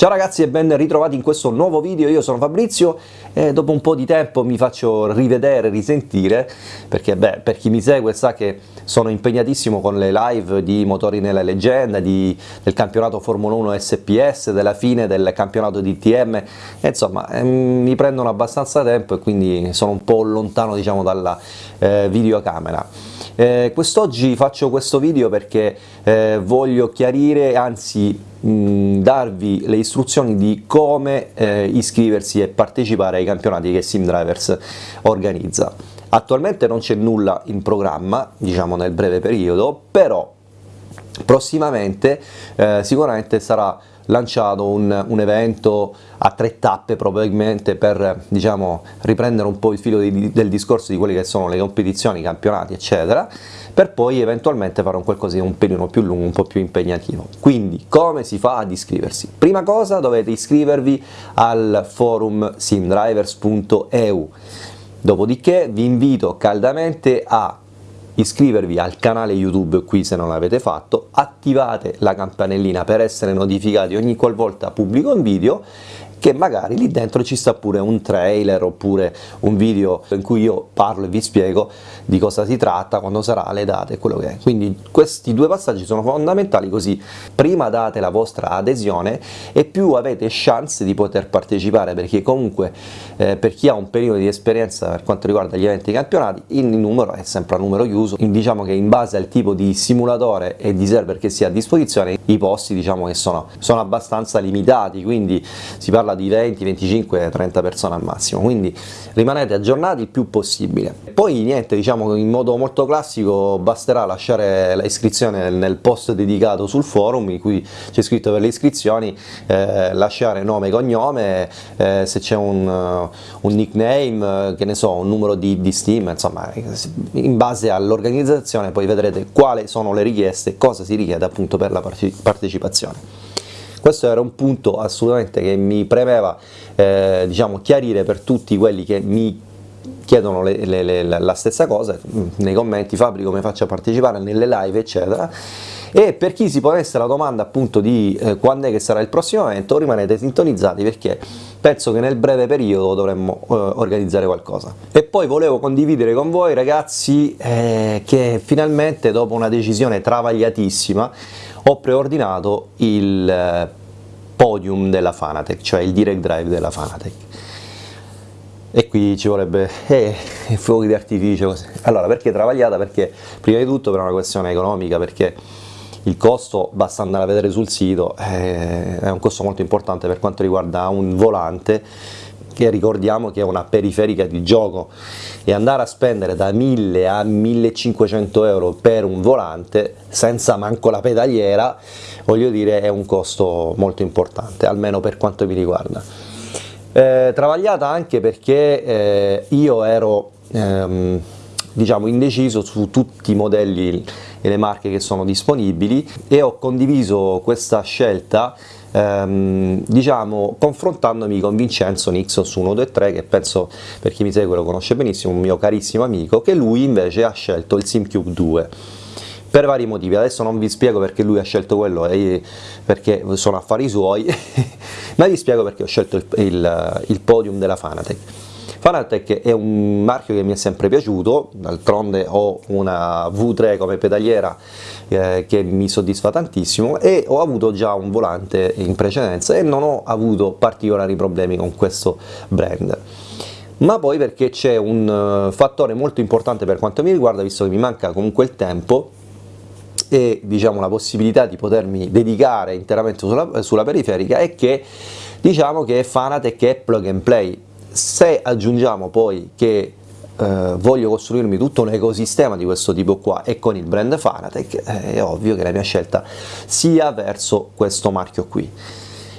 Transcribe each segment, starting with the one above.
Ciao ragazzi e ben ritrovati in questo nuovo video, io sono Fabrizio e dopo un po' di tempo mi faccio rivedere, risentire, perché beh, per chi mi segue sa che sono impegnatissimo con le live di Motori nella Leggenda, di, del campionato Formula 1 SPS, della fine del campionato di TM, e insomma ehm, mi prendono abbastanza tempo e quindi sono un po' lontano diciamo dalla eh, videocamera. Eh, quest'oggi faccio questo video perché eh, voglio chiarire, anzi mh, darvi le istruzioni di come eh, iscriversi e partecipare ai campionati che SimDrivers organizza. Attualmente non c'è nulla in programma, diciamo nel breve periodo, però prossimamente eh, sicuramente sarà lanciato un, un, evento a tre tappe probabilmente per diciamo, riprendere un po' il filo di, del discorso di quelle che sono le competizioni, i campionati eccetera per poi eventualmente fare un qualcosa di un pelino più lungo, un po' più impegnativo. Quindi come si fa ad iscriversi? Prima cosa dovete iscrivervi al forum simdrivers.eu dopodiché vi invito caldamente a iscrivervi al canale YouTube qui se non l'avete fatto, attivate la campanellina per essere notificati ogni qualvolta pubblico un video che magari lì dentro ci sta pure un trailer oppure un video in cui io parlo e vi spiego di cosa si tratta, quando sarà, le date quello che è. Quindi questi due passaggi sono fondamentali così prima date la vostra adesione e più avete chance di poter partecipare perché comunque eh, per chi ha un periodo di esperienza per quanto riguarda gli eventi campionati il numero è sempre a numero chiuso, diciamo che in base al tipo di simulatore e di server che si ha a disposizione i posti diciamo che sono, sono abbastanza limitati, quindi si parla parla di 20, 25, 30 persone al massimo, quindi rimanete aggiornati il più possibile. Poi niente, diciamo in modo molto classico basterà lasciare l'iscrizione nel post dedicato sul forum in cui c'è scritto per le iscrizioni, eh, lasciare nome e cognome, eh, se c'è un, uh, un, nickname, che ne so, un numero di, di Steam, insomma in base all'organizzazione poi vedrete quali sono le richieste, cosa si richiede appunto per la partecipazione. Questo era un punto assolutamente che mi premeva eh, diciamo, chiarire per tutti quelli che mi chiedono le, le, le, la stessa cosa nei commenti Fabri come faccio a partecipare nelle live eccetera. E per chi si ponesse la domanda appunto di eh, quando è che sarà il prossimo evento rimanete sintonizzati perché penso che nel breve periodo dovremmo eh, organizzare qualcosa. E poi volevo condividere con voi ragazzi eh, che finalmente dopo una decisione travagliatissima ho preordinato il eh, podium della Fanatec cioè il direct drive della Fanatec e qui ci vorrebbe eh, fuochi di artificio così. allora perché travagliata? perché prima di tutto per una questione economica perché il costo basta andare a vedere sul sito eh, è un costo molto importante per quanto riguarda un volante che ricordiamo che è una periferica di gioco. E andare a spendere da 1000 a 1500 euro per un volante senza manco la pedaliera voglio dire è un costo molto importante almeno per quanto mi riguarda. Eh, travagliata anche perché eh, io ero ehm, diciamo indeciso su tutti i modelli e le marche che sono disponibili e ho condiviso questa scelta ehm, diciamo confrontandomi con Vincenzo Nixos 123 che penso per chi mi segue lo conosce benissimo, un mio carissimo amico che lui invece ha scelto il SimCube 2 per vari motivi, adesso non vi spiego perché lui ha scelto quello e perché sono affari suoi ma vi spiego perché ho scelto il, il, il podium della Fanatec Fanatec è un marchio che mi è sempre piaciuto, d'altronde ho una V3 come pedaliera eh, che mi soddisfa tantissimo e ho avuto già un volante in precedenza e non ho avuto particolari problemi con questo brand. Ma poi perché c'è un uh, fattore molto importante per quanto mi riguarda, visto che mi manca comunque il tempo e diciamo la possibilità di potermi dedicare interamente sulla, sulla periferica, è che diciamo che Fanatec è plug and play, se aggiungiamo poi che eh, voglio costruirmi tutto un ecosistema di questo tipo qua e con il brand Fanatec eh, è ovvio che la mia scelta sia verso questo marchio qui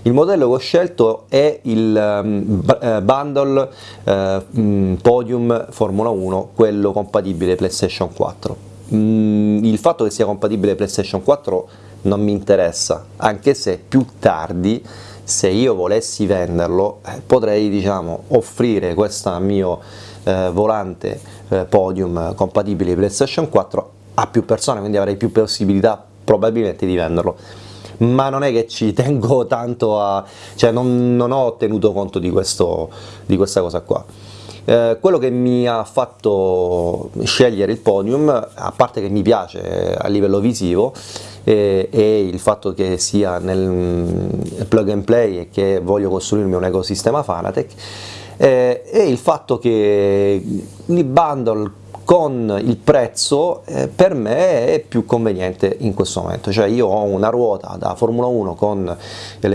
il modello che ho scelto è il um, bundle uh, Podium Formula 1, quello compatibile PlayStation 4. Mm, il fatto che sia compatibile PlayStation 4 non mi interessa, anche se più tardi se io volessi venderlo eh, potrei diciamo, offrire questo mio eh, volante eh, podium compatibile PlayStation 4 a più persone quindi avrei più possibilità probabilmente di venderlo ma non è che ci tengo tanto a... cioè non, non ho tenuto conto di, questo, di questa cosa qua. Eh, quello che mi ha fatto scegliere il podium, a parte che mi piace a livello visivo, e, e, il fatto che sia nel plug and play e che voglio costruirmi un ecosistema Fanatec, eh, e il fatto che il bundle con il prezzo eh, per me è più conveniente in questo momento, cioè io ho una ruota da Formula 1 con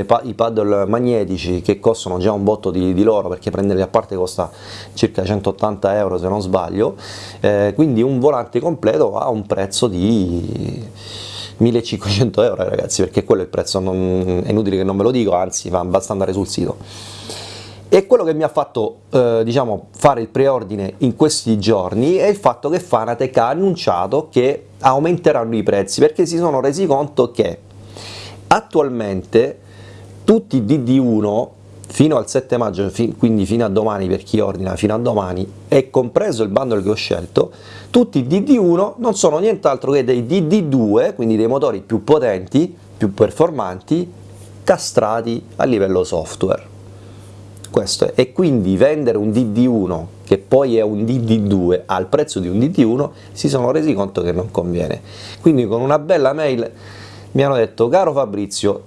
pa i paddle magnetici che costano già un botto di, di, loro perché prenderli a parte costa circa 180 euro se non sbaglio, eh, quindi un volante completo ha un prezzo di 1500 euro ragazzi perché quello è il prezzo, non, è inutile che non ve lo dico, anzi basta andare sul sito e quello che mi ha fatto eh, diciamo, fare il preordine in questi giorni è il fatto che Fanatec ha annunciato che aumenteranno i prezzi perché si sono resi conto che attualmente tutti i DD1 fino al 7 maggio, quindi fino a domani per chi ordina fino a domani, e compreso il bundle che ho scelto, tutti i DD1 non sono nient'altro che dei DD2, quindi dei motori più potenti, più performanti, castrati a livello software questo è. e quindi vendere un DD1 che poi è un DD2 al prezzo di un DD1 si sono resi conto che non conviene quindi con una bella mail mi hanno detto caro Fabrizio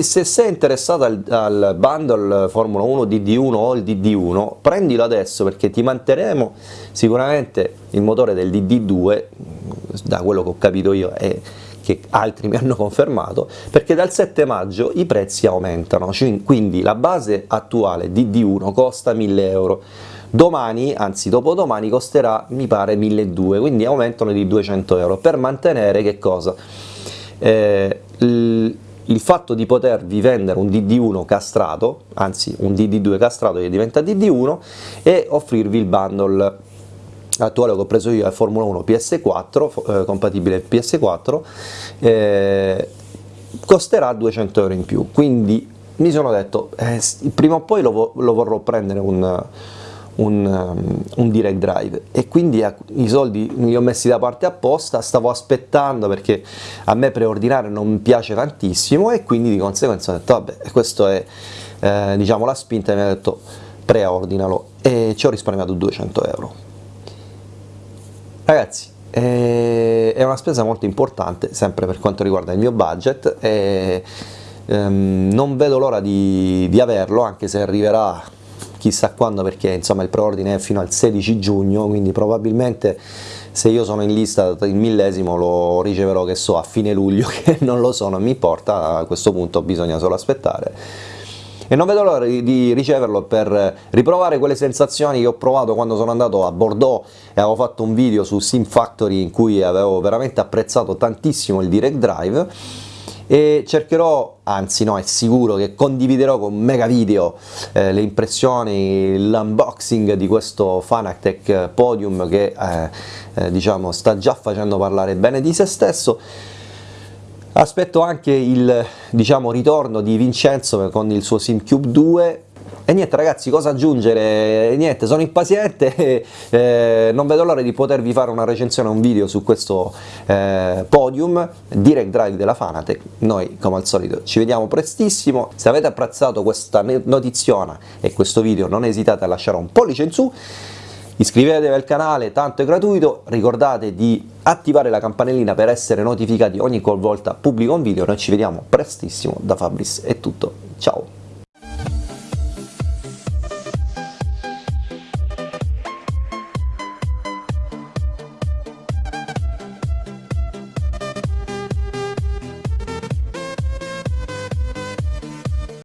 se sei interessato al, al bundle Formula 1 DD1 o il DD1 prendilo adesso perché ti manterremo sicuramente il motore del DD2 da quello che ho capito io è che altri mi hanno confermato, perché dal 7 maggio i prezzi aumentano, quindi la base attuale di D1 costa 1000 euro, domani, anzi dopodomani costerà mi pare 1200, quindi aumentano di 200 euro, per mantenere che cosa? Eh, il fatto di potervi vendere un DD1 castrato, anzi un DD2 castrato che diventa DD1 e offrirvi il bundle attuale che ho preso io è Formula 1 PS4, eh, compatibile PS4, eh, costerà 200 euro in più, quindi mi sono detto eh, prima o poi lo, lo vorrò prendere un, un, um, un, direct drive. E quindi eh, i soldi li ho messi da parte apposta, stavo aspettando perché a me preordinare non piace tantissimo e quindi di conseguenza ho detto vabbè questa è eh, diciamo la spinta e mi ha detto preordinalo e ci ho risparmiato 200 euro Ragazzi, eh, è una spesa molto importante, sempre per quanto riguarda il mio budget, e ehm, non vedo l'ora di, di averlo, anche se arriverà chissà quando perché insomma il preordine è fino al 16 giugno quindi probabilmente se io sono in lista il millesimo lo riceverò che so a fine luglio che non lo so non mi importa a questo punto bisogna solo aspettare e non vedo l'ora di riceverlo per riprovare quelle sensazioni che ho provato quando sono andato a Bordeaux e avevo fatto un video su Sim Factory in cui avevo veramente apprezzato tantissimo il Direct Drive. E cercherò, anzi no, è sicuro che condividerò con mega video eh, le impressioni, l'unboxing di questo Fanatec Podium che eh, eh, diciamo sta già facendo parlare bene di se stesso Aspetto anche il diciamo, ritorno di Vincenzo con il suo SimCube 2 e niente ragazzi, cosa aggiungere? Niente, sono impaziente, eh, non vedo l'ora di potervi fare una recensione, un video su questo eh, podium, Direct Drive della Fanatec, noi come al solito ci vediamo prestissimo, se avete apprezzato questa notiziona e questo video non esitate a lasciare un pollice in su, Iscrivetevi al canale, tanto è gratuito, ricordate di attivare la campanellina per essere notificati ogni qualvolta pubblico un video, noi ci vediamo prestissimo, da Fabris è tutto!